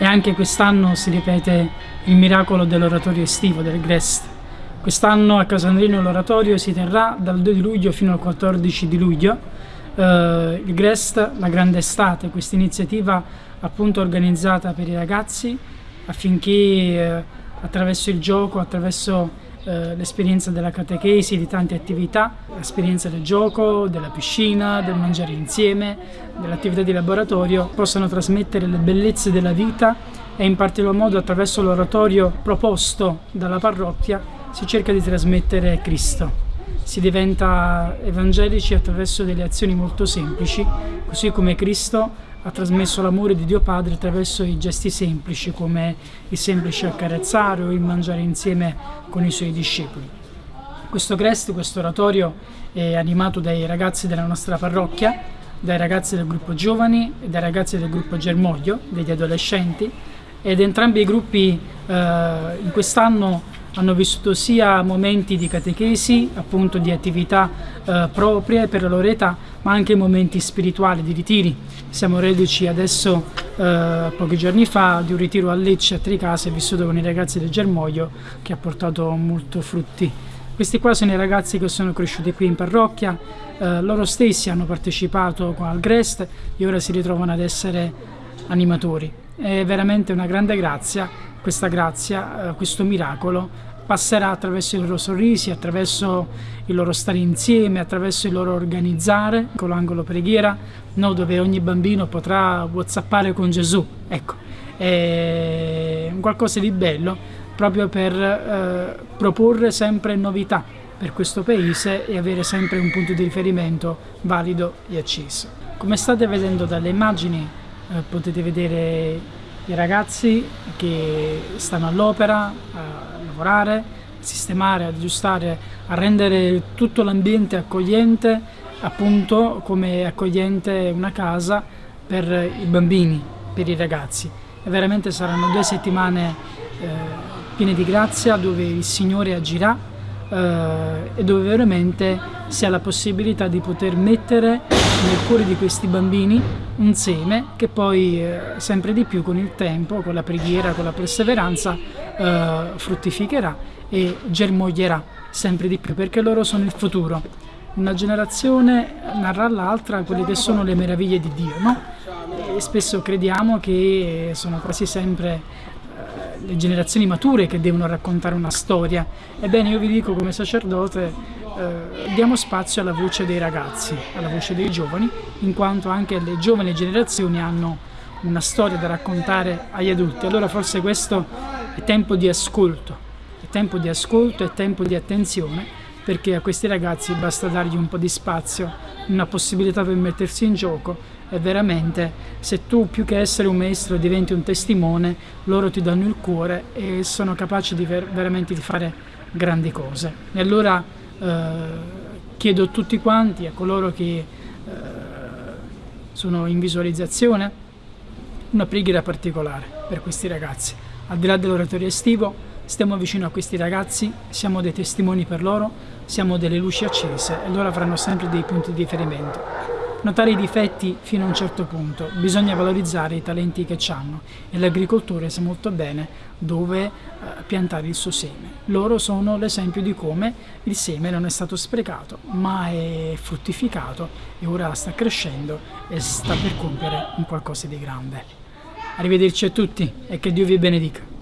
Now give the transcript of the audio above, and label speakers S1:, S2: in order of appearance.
S1: e anche quest'anno si ripete il miracolo dell'oratorio estivo del Grest. Quest'anno a Casandrino l'oratorio si terrà dal 2 di luglio fino al 14 di luglio. Uh, il Grest, la grande estate, questa iniziativa appunto organizzata per i ragazzi affinché uh, attraverso il gioco, attraverso eh, l'esperienza della catechesi, di tante attività, l'esperienza del gioco, della piscina, del mangiare insieme, dell'attività di laboratorio, possano trasmettere le bellezze della vita e in particolar modo attraverso l'oratorio proposto dalla parrocchia si cerca di trasmettere Cristo. Si diventa evangelici attraverso delle azioni molto semplici, così come Cristo ha trasmesso l'amore di Dio Padre attraverso i gesti semplici come il semplice accarezzare o il mangiare insieme con i suoi discepoli. Questo Crest, questo oratorio è animato dai ragazzi della nostra parrocchia, dai ragazzi del gruppo giovani e dai ragazzi del gruppo Germoglio, degli adolescenti ed entrambi i gruppi eh, in quest'anno hanno vissuto sia momenti di catechesi, appunto di attività eh, proprie per la loro età, ma anche momenti spirituali, di ritiri. Siamo reduci adesso, eh, pochi giorni fa, di un ritiro a Lecce, a Tricase, vissuto con i ragazzi del Germoglio, che ha portato molto frutti. Questi qua sono i ragazzi che sono cresciuti qui in parrocchia, eh, loro stessi hanno partecipato al Grest e ora si ritrovano ad essere animatori. È veramente una grande grazia questa grazia, eh, questo miracolo passerà attraverso i loro sorrisi, attraverso il loro stare insieme, attraverso il loro organizzare con l'angolo preghiera, no, dove ogni bambino potrà whatsappare con Gesù. Ecco, è qualcosa di bello proprio per eh, proporre sempre novità per questo paese e avere sempre un punto di riferimento valido e acceso. Come state vedendo dalle immagini eh, potete vedere i ragazzi che stanno all'opera a lavorare, a sistemare, ad aggiustare, a rendere tutto l'ambiente accogliente, appunto come accogliente una casa per i bambini, per i ragazzi. E veramente saranno due settimane eh, piene di grazia dove il Signore agirà eh, e dove veramente si ha la possibilità di poter mettere nel cuore di questi bambini un seme che poi eh, sempre di più con il tempo, con la preghiera, con la perseveranza eh, fruttificherà e germoglierà sempre di più perché loro sono il futuro. Una generazione narra all'altra quelle che sono le meraviglie di Dio, no? E spesso crediamo che sono quasi sempre le generazioni mature che devono raccontare una storia. Ebbene, io vi dico come sacerdote, eh, diamo spazio alla voce dei ragazzi, alla voce dei giovani, in quanto anche le giovani generazioni hanno una storia da raccontare agli adulti. Allora forse questo è tempo di ascolto, è tempo di ascolto, è tempo di attenzione, perché a questi ragazzi basta dargli un po' di spazio, una possibilità per mettersi in gioco e veramente se tu più che essere un maestro diventi un testimone, loro ti danno il cuore e sono capaci di ver veramente di fare grandi cose. E allora eh, chiedo a tutti quanti, a coloro che eh, sono in visualizzazione, una preghiera particolare per questi ragazzi. Al di là dell'oratorio estivo, stiamo vicino a questi ragazzi, siamo dei testimoni per loro, siamo delle luci accese e loro avranno sempre dei punti di riferimento notare i difetti fino a un certo punto, bisogna valorizzare i talenti che hanno e l'agricoltore sa molto bene dove eh, piantare il suo seme. Loro sono l'esempio di come il seme non è stato sprecato ma è fruttificato e ora sta crescendo e sta per compiere un qualcosa di grande. Arrivederci a tutti e che Dio vi benedica.